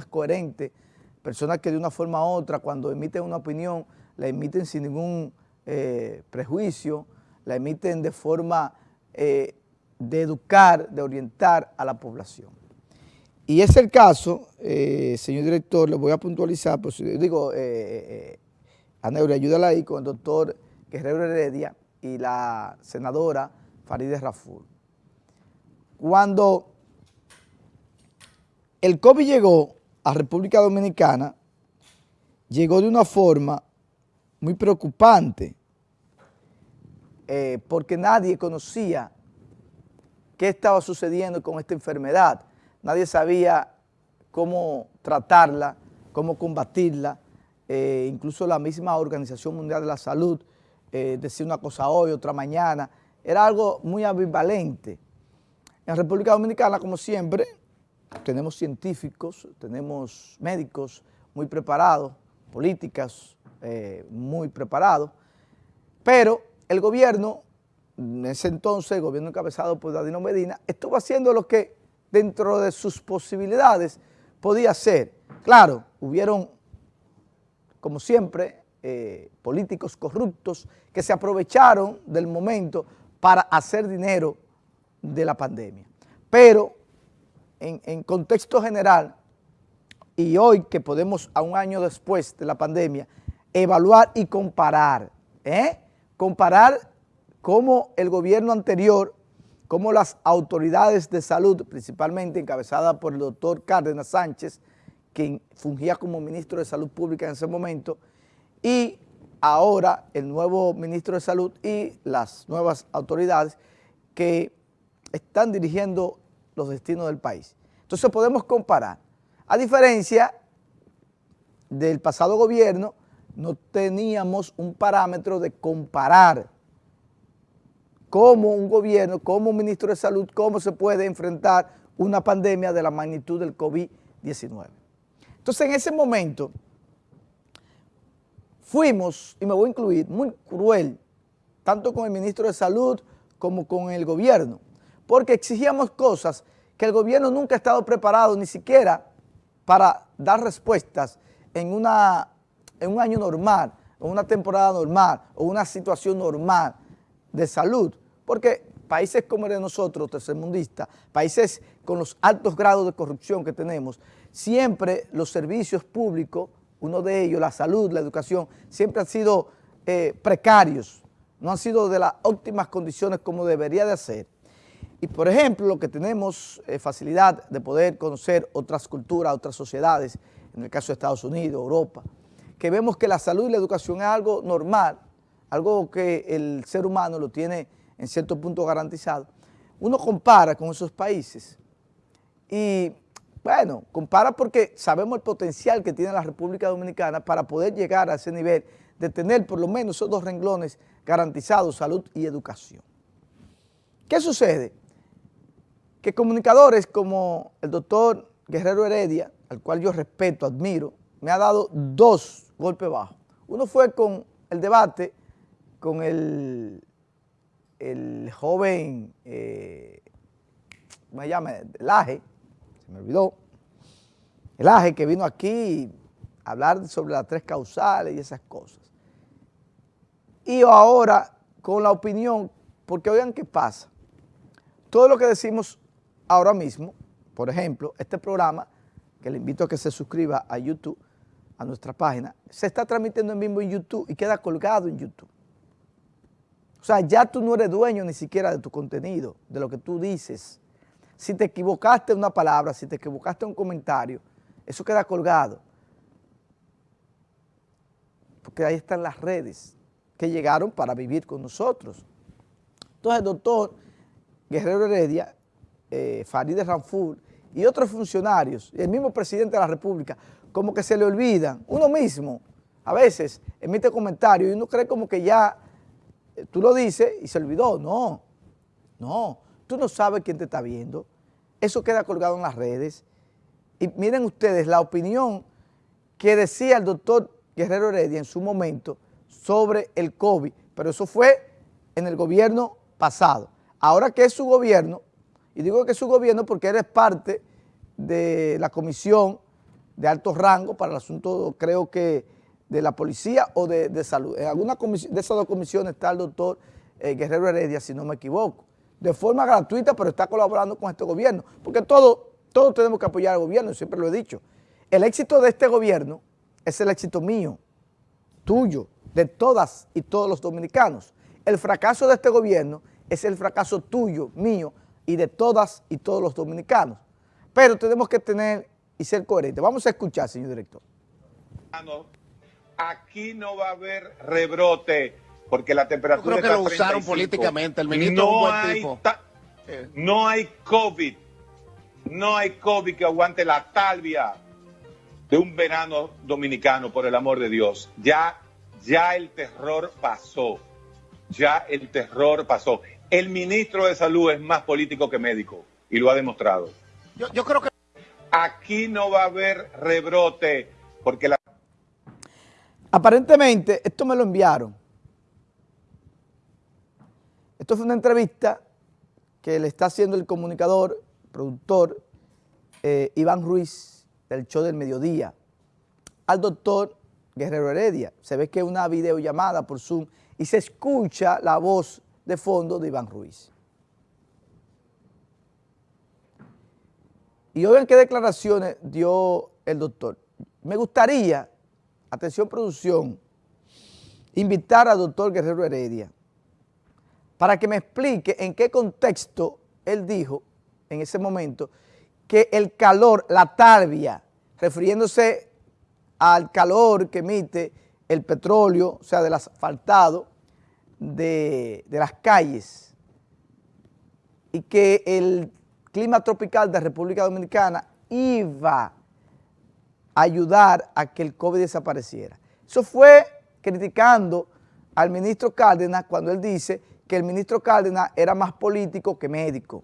personas coherentes, personas que de una forma u otra, cuando emiten una opinión, la emiten sin ningún eh, prejuicio, la emiten de forma eh, de educar, de orientar a la población. Y es el caso, eh, señor director, le voy a puntualizar, pues, digo, eh, Neure, ayúdala ahí con el doctor Guerrero Heredia y la senadora Farideh Raful. Cuando el COVID llegó a República Dominicana, llegó de una forma muy preocupante, eh, porque nadie conocía qué estaba sucediendo con esta enfermedad. Nadie sabía cómo tratarla, cómo combatirla, eh, incluso la misma Organización Mundial de la Salud eh, decía una cosa hoy, otra mañana, era algo muy ambivalente. En República Dominicana, como siempre, tenemos científicos, tenemos médicos muy preparados, políticas eh, muy preparados, pero el gobierno, en ese entonces, el gobierno encabezado por Dadino Medina, estuvo haciendo lo que dentro de sus posibilidades podía hacer. Claro, hubieron, como siempre, eh, políticos corruptos que se aprovecharon del momento para hacer dinero de la pandemia. Pero en, contexto general, y hoy que podemos, a un año después de la pandemia, evaluar y comparar, ¿eh? comparar cómo el gobierno anterior, cómo las autoridades de salud, principalmente encabezadas por el doctor Cárdenas Sánchez, quien fungía como ministro de Salud Pública en ese momento, y ahora el nuevo ministro de Salud y las nuevas autoridades que están dirigiendo los destinos del país. Entonces podemos comparar. A diferencia del pasado gobierno, no teníamos un parámetro de comparar cómo un gobierno, como un ministro de salud, cómo se puede enfrentar una pandemia de la magnitud del COVID-19. Entonces en ese momento fuimos, y me voy a incluir, muy cruel, tanto con el ministro de salud como con el gobierno, porque exigíamos cosas que el gobierno nunca ha estado preparado ni siquiera para dar respuestas en, una, en un año normal, o una temporada normal, o una situación normal de salud, porque países como el de nosotros, tercermundistas, países con los altos grados de corrupción que tenemos, siempre los servicios públicos, uno de ellos, la salud, la educación, siempre han sido eh, precarios, no han sido de las óptimas condiciones como debería de ser. Y por ejemplo, lo que tenemos eh, facilidad de poder conocer otras culturas, otras sociedades, en el caso de Estados Unidos, Europa, que vemos que la salud y la educación es algo normal, algo que el ser humano lo tiene en cierto punto garantizado. Uno compara con esos países y, bueno, compara porque sabemos el potencial que tiene la República Dominicana para poder llegar a ese nivel de tener por lo menos esos dos renglones garantizados, salud y educación. ¿Qué sucede? Que comunicadores como el doctor Guerrero Heredia, al cual yo respeto, admiro, me ha dado dos golpes bajos. Uno fue con el debate con el, el joven, eh, ¿cómo se llama? El AGE, se me olvidó, el AGE que vino aquí a hablar sobre las tres causales y esas cosas. Y ahora con la opinión, porque oigan qué pasa, todo lo que decimos ahora mismo, por ejemplo, este programa, que le invito a que se suscriba a YouTube, a nuestra página, se está transmitiendo en vivo en YouTube y queda colgado en YouTube. O sea, ya tú no eres dueño ni siquiera de tu contenido, de lo que tú dices. Si te equivocaste en una palabra, si te equivocaste en un comentario, eso queda colgado. Porque ahí están las redes que llegaron para vivir con nosotros. Entonces el doctor Guerrero Heredia, eh, Farideh Ranfur y otros funcionarios, el mismo presidente de la República, como que se le olvidan, uno mismo a veces emite comentarios y uno cree como que ya eh, tú lo dices y se olvidó. No, no, tú no sabes quién te está viendo. Eso queda colgado en las redes. Y miren ustedes la opinión que decía el doctor Guerrero Heredia en su momento sobre el COVID, pero eso fue en el gobierno pasado. Ahora que es su gobierno, y digo que su gobierno porque eres parte de la comisión de alto rango para el asunto, creo que de la policía o de, salud. En alguna de esas dos comisiones está el doctor eh, Guerrero Heredia, si no me equivoco, de forma gratuita, pero está colaborando con este gobierno, porque todos todo tenemos que apoyar al gobierno, siempre lo he dicho. El éxito de este gobierno es el éxito mío, tuyo, de todas y todos los dominicanos. El fracaso de este gobierno es el fracaso tuyo, mío y de todas y todos los dominicanos. Pero tenemos que tener y ser coherentes. Vamos a escuchar, señor director. Aquí no va a haber rebrote porque la temperatura Yo creo que lo usaron políticamente, el ministro no un buen tipo. No hay COVID, no hay COVID que aguante la talvia de un verano dominicano, por el amor de Dios. Ya, ya el terror pasó, ya el terror pasó. El ministro de Salud es más político que médico y lo ha demostrado. Yo, yo creo que... Aquí no va a haber rebrote porque la... Aparentemente, esto me lo enviaron esto fue una entrevista que le está haciendo el comunicador, productor, eh, Iván Ruiz, del show del mediodía, al doctor Guerrero Heredia. Se ve que es una videollamada por Zoom y se escucha la voz de fondo de Iván Ruiz. Y oigan qué declaraciones dio el doctor. Me gustaría, atención producción, invitar al doctor Guerrero Heredia para que me explique en qué contexto él dijo en ese momento que el calor, la tarbia, refiriéndose al calor que emite el petróleo, o sea, del asfaltado de, de las calles, y que el clima tropical de República Dominicana iba a ayudar a que el COVID desapareciera. Eso fue criticando al ministro Cárdenas cuando él dice que el ministro Cárdenas era más político que médico.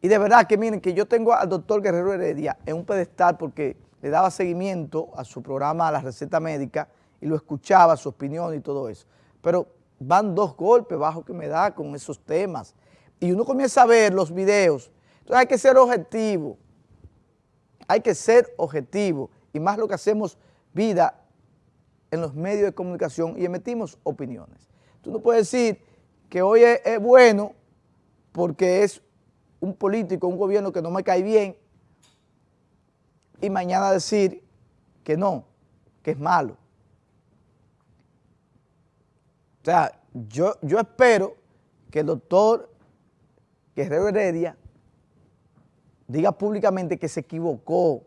Y de verdad que miren que yo tengo al doctor Guerrero Heredia en un pedestal porque le daba seguimiento a su programa a la receta médica y lo escuchaba, su opinión y todo eso. Pero van dos golpes bajos que me da con esos temas. Y uno comienza a ver los videos. Entonces hay que ser objetivo. Hay que ser objetivo. Y más lo que hacemos vida en los medios de comunicación y emitimos opiniones. Tú no puedes decir que hoy es, bueno porque es un político, un gobierno que no me cae bien y mañana decir que no, que es malo. O sea, yo, yo espero que el doctor Guerrero Heredia diga públicamente que se equivocó,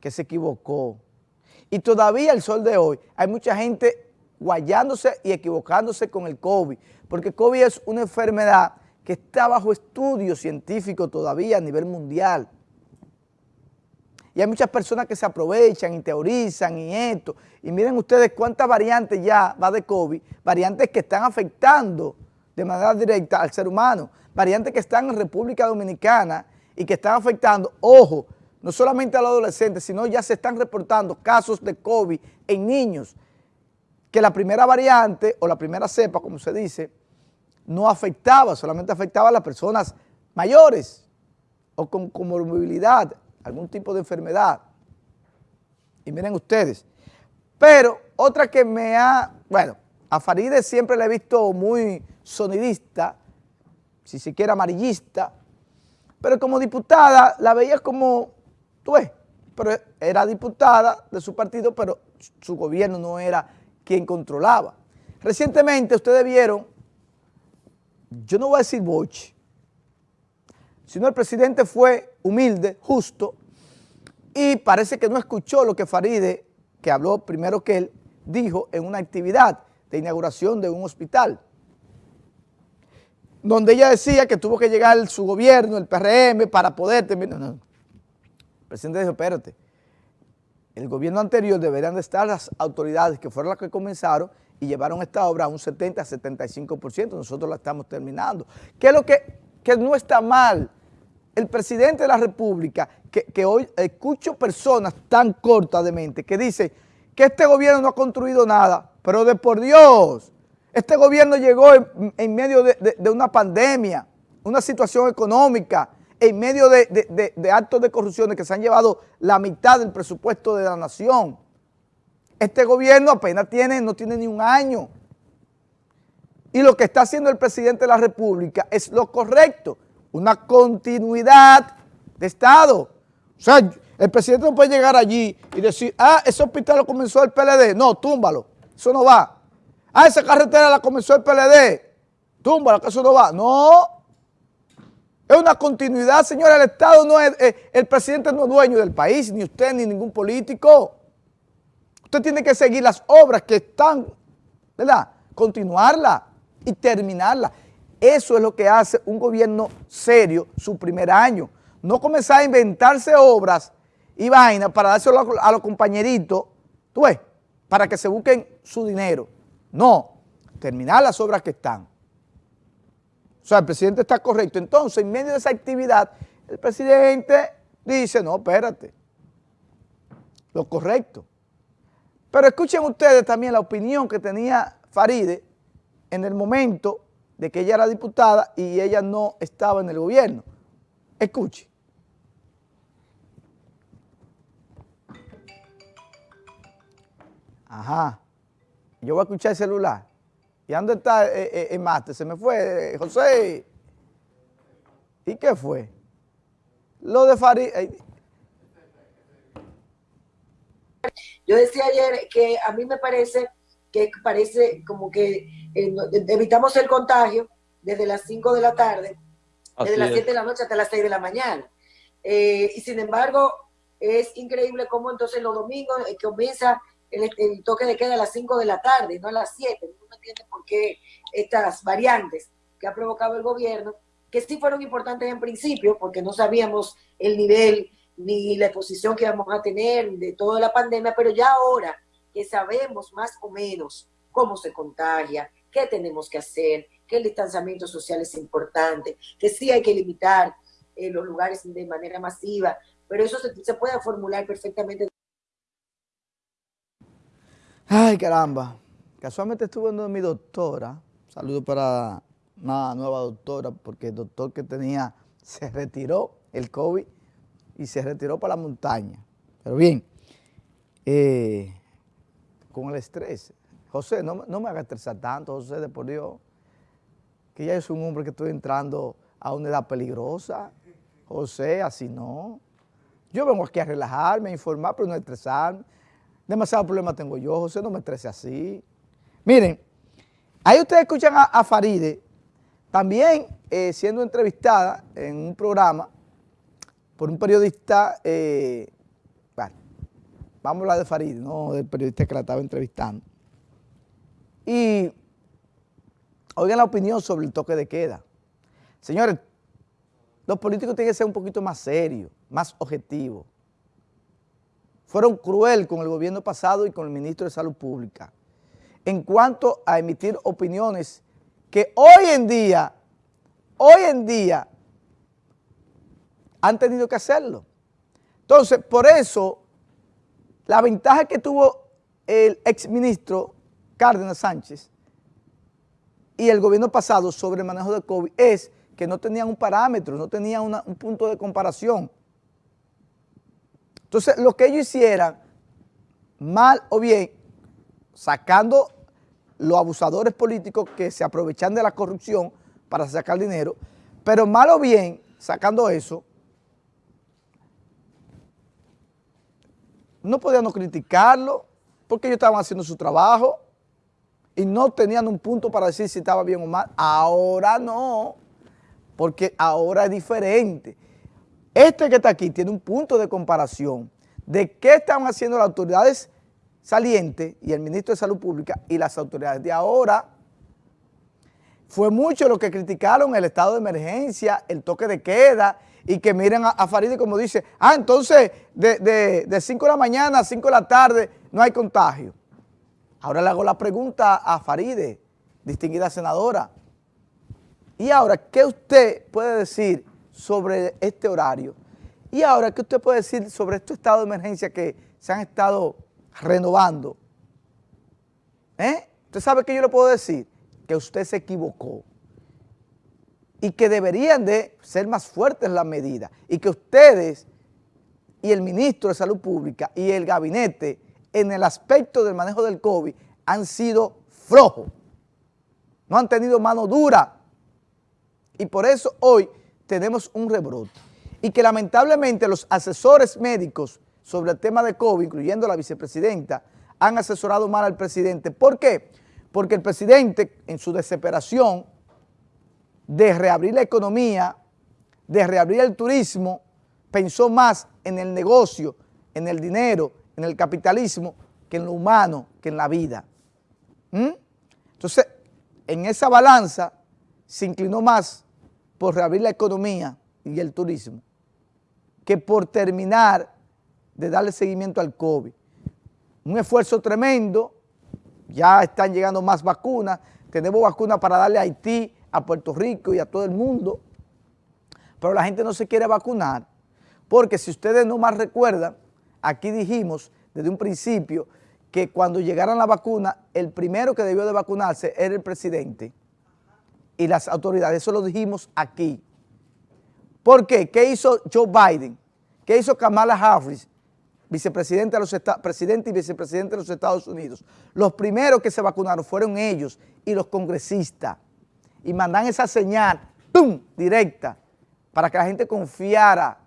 que se equivocó. Y todavía el sol de hoy hay mucha gente guayándose y equivocándose con el COVID, porque COVID es una enfermedad que está bajo estudio científico todavía a nivel mundial. Y hay muchas personas que se aprovechan y teorizan y esto. Y miren ustedes cuántas variantes ya va de COVID, variantes que están afectando de manera directa al ser humano, variantes que están en República Dominicana y que están afectando, ojo, no solamente a los adolescentes, sino ya se están reportando casos de COVID en niños que la primera variante o la primera cepa, como se dice, no afectaba, solamente afectaba a las personas mayores o con comorbilidad, algún tipo de enfermedad. Y miren ustedes. Pero otra que me ha, bueno, a Faride siempre la he visto muy sonidista, si siquiera amarillista, pero como diputada la veía como, tú ves, pero era diputada de su partido, pero su gobierno no era quien controlaba. Recientemente ustedes vieron, yo no voy a decir Boch, sino el presidente fue humilde, justo, y parece que no escuchó lo que Faride, que habló primero que él, dijo en una actividad de inauguración de un hospital, donde ella decía que tuvo que llegar su gobierno, el PRM, para poder terminar. El presidente dijo, espérate, el gobierno anterior deberían de estar las autoridades que fueron las que comenzaron y llevaron esta obra a un 70-75%, nosotros la estamos terminando. ¿Qué es lo que, no está mal? El presidente de la República, que, hoy escucho personas tan cortas de mente que dicen que este gobierno no ha construido nada, pero de por Dios, este gobierno llegó en, medio de, una pandemia, una situación económica, en medio de, de actos de corrupción que se han llevado la mitad del presupuesto de la nación. Este gobierno apenas tiene, no tiene ni un año. Y lo que está haciendo el presidente de la República es lo correcto, una continuidad de Estado. O sea, el presidente no puede llegar allí y decir, ah, ese hospital lo comenzó el PLD. No, túmbalo, eso no va. Ah, esa carretera la comenzó el PLD. Túmbalo, que eso no va. No, es una continuidad, señora, el Estado no es, eh, el presidente no es dueño del país, ni usted, ni ningún político. Usted tiene que seguir las obras que están, ¿verdad? Continuarla y terminarla. Eso es lo que hace un gobierno serio su primer año. No comenzar a inventarse obras y vainas para dárselo a, los compañeritos, tú ves, para que se busquen su dinero. No, terminar las obras que están. O sea, el presidente está correcto. Entonces, en medio de esa actividad, el presidente dice, no, espérate, lo correcto. Pero escuchen ustedes también la opinión que tenía Faride en el momento de que ella era diputada y ella no estaba en el gobierno. Escuche. Ajá. Yo voy a escuchar el celular. ¿Y dónde está el, eh, eh, máster? Se me fue, eh, José. ¿Y qué fue? Lo de Farid. Yo decía ayer que a mí me parece que parece como que evitamos el contagio desde las 5 de la tarde, desde las 7 de la noche hasta las 6 de la mañana. y sin embargo, es increíble cómo entonces los domingos comienza el, toque de queda a las 5 de la tarde, no a las 7. No entiende por qué estas variantes que ha provocado el gobierno, que sí fueron importantes en principio, porque no sabíamos el nivel ni la exposición que íbamos a tener de toda la pandemia, pero ya ahora que sabemos más o menos cómo se contagia, qué tenemos que hacer, que el distanciamiento social es importante, que sí hay que limitar eh, los lugares de manera masiva, pero eso se, se puede formular perfectamente Ay, caramba. Casualmente estuve viendo mi doctora. Saludo para una nueva doctora, porque el doctor que tenía se retiró el COVID y se retiró para la montaña. Pero bien, eh, con el estrés. José, no, me hagas estresar tanto, José, de por Dios, que ya es un hombre que estoy entrando a una edad peligrosa. José, así no. Yo vengo aquí a relajarme, a informar, pero no a estresarme. Demasiado problema tengo yo, José, no me estrese así. Miren, ahí ustedes escuchan a, Faride, también eh, siendo entrevistada en un programa por un periodista, eh, vamos a hablar de Faride, no del periodista que la estaba entrevistando. Y oigan la opinión sobre el toque de queda. Señores, los políticos tienen que ser un poquito más serios, más objetivos fueron cruel con el gobierno pasado y con el ministro de Salud Pública en cuanto a emitir opiniones que hoy en día, hoy en día, han tenido que hacerlo. Entonces, por eso, la ventaja que tuvo el exministro Cárdenas Sánchez y el gobierno pasado sobre el manejo de COVID es que no tenían un parámetro, no tenían un punto de comparación. Entonces, lo que ellos hicieran, mal o bien, sacando los abusadores políticos que se aprovechan de la corrupción para sacar dinero, pero mal o bien, sacando eso, no podían criticarlo porque ellos estaban haciendo su trabajo y no tenían un punto para decir si estaba bien o mal. Ahora no, porque ahora es diferente. Este que está aquí tiene un punto de comparación de qué estaban haciendo las autoridades salientes y el ministro de Salud Pública y las autoridades de ahora. Fue mucho lo que criticaron el estado de emergencia, el toque de queda y que miren a, Faride como dice, ah, entonces de, 5 de la mañana a 5 de la tarde no hay contagio. Ahora le hago la pregunta a Faride, distinguida senadora. Y ahora, ¿qué usted puede decir sobre este horario. Y ahora, ¿qué usted puede decir sobre este estado de emergencia que se han estado renovando? ¿Eh? ¿Usted sabe qué yo le puedo decir? Que usted se equivocó. Y que deberían de ser más fuertes las medidas y que ustedes y el ministro de Salud Pública y el gabinete en el aspecto del manejo del COVID han sido flojos, no han tenido mano dura y por eso hoy tenemos un rebrote y que lamentablemente los asesores médicos sobre el tema de COVID, incluyendo la vicepresidenta, han asesorado mal al presidente. ¿Por qué? Porque el presidente en su desesperación de reabrir la economía, de reabrir el turismo, pensó más en el negocio, en el dinero, en el capitalismo, que en lo humano, que en la vida. ¿Mm? Entonces, en esa balanza se inclinó más por reabrir la economía y el turismo que por terminar de darle seguimiento al COVID. Un esfuerzo tremendo, ya están llegando más vacunas, tenemos vacunas para darle a Haití, a Puerto Rico y a todo el mundo, pero la gente no se quiere vacunar, porque si ustedes no más recuerdan, aquí dijimos desde un principio que cuando llegaran la vacuna, el primero que debió de vacunarse era el presidente y las autoridades, eso lo dijimos aquí. ¿Por qué? ¿Qué hizo Joe Biden? ¿Qué hizo Kamala Harris? De los presidente y vicepresidente de los Estados Unidos. Los primeros que se vacunaron fueron ellos y los congresistas y mandan esa señal, ¡pum!, directa, para que la gente confiara.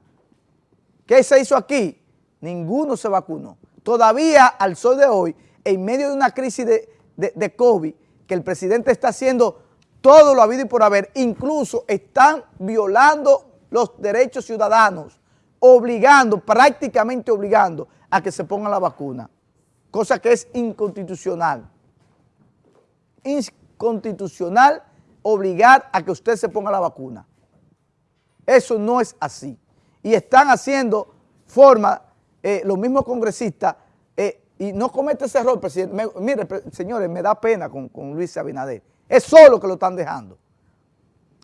¿Qué se hizo aquí? Ninguno se vacunó. Todavía, al sol de hoy, en medio de una crisis de, de, COVID, que el presidente está haciendo todo lo habido y por haber, incluso están violando los derechos ciudadanos, obligando, prácticamente obligando a que se ponga la vacuna, cosa que es inconstitucional. Inconstitucional obligar a que usted se ponga la vacuna. Eso no es así. Y están haciendo forma, eh, los mismos congresistas, eh, y no comete ese error, presidente. mire, señores, me da pena con, con Luis Abinader. Es solo que lo están dejando.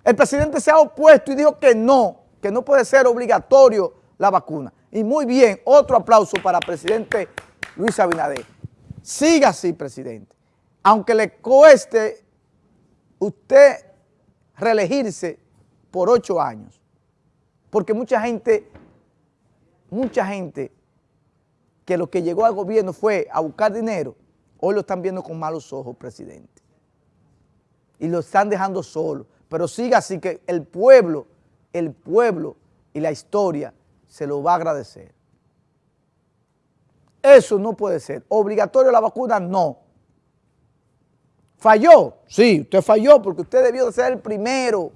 El presidente se ha opuesto y dijo que no, que no puede ser obligatorio la vacuna. Y muy bien, otro aplauso para el presidente Luis Abinader. Siga así, presidente. Aunque le cueste usted reelegirse por ocho años. Porque mucha gente, mucha gente que lo que llegó al gobierno fue a buscar dinero, hoy lo están viendo con malos ojos, presidente. Y lo están dejando solo. Pero siga así que el pueblo, el pueblo y la historia se lo va a agradecer. Eso no puede ser. Obligatorio la vacuna, no. ¿Falló? Sí, usted falló porque usted debió de ser el primero,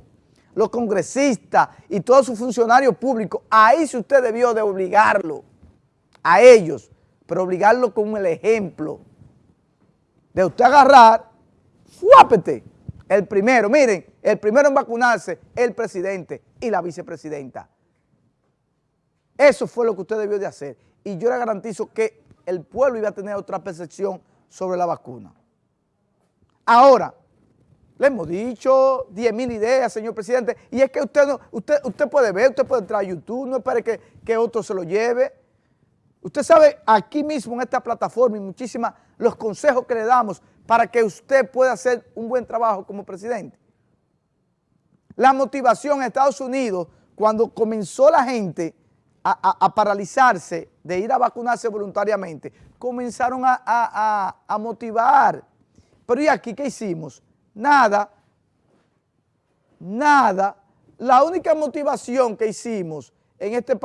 los congresistas y todos sus funcionarios públicos. Ahí sí usted debió de obligarlo a ellos, pero obligarlo con el ejemplo de usted agarrar, fuápete, el primero, miren, el primero en vacunarse, el presidente y la vicepresidenta. Eso fue lo que usted debió de hacer. Y yo le garantizo que el pueblo iba a tener otra percepción sobre la vacuna. Ahora, le hemos dicho 10 mil ideas, señor presidente, y es que usted, no, usted, usted puede ver, usted puede entrar a YouTube, no espere que, que otro se lo lleve. Usted sabe aquí mismo en esta plataforma y muchísimas los consejos que le damos para que usted pueda hacer un buen trabajo como presidente. La motivación en Estados Unidos, cuando comenzó la gente a, paralizarse de ir a vacunarse voluntariamente, comenzaron a, a motivar pero ¿y aquí qué hicimos? Nada, nada. La única motivación que hicimos en este país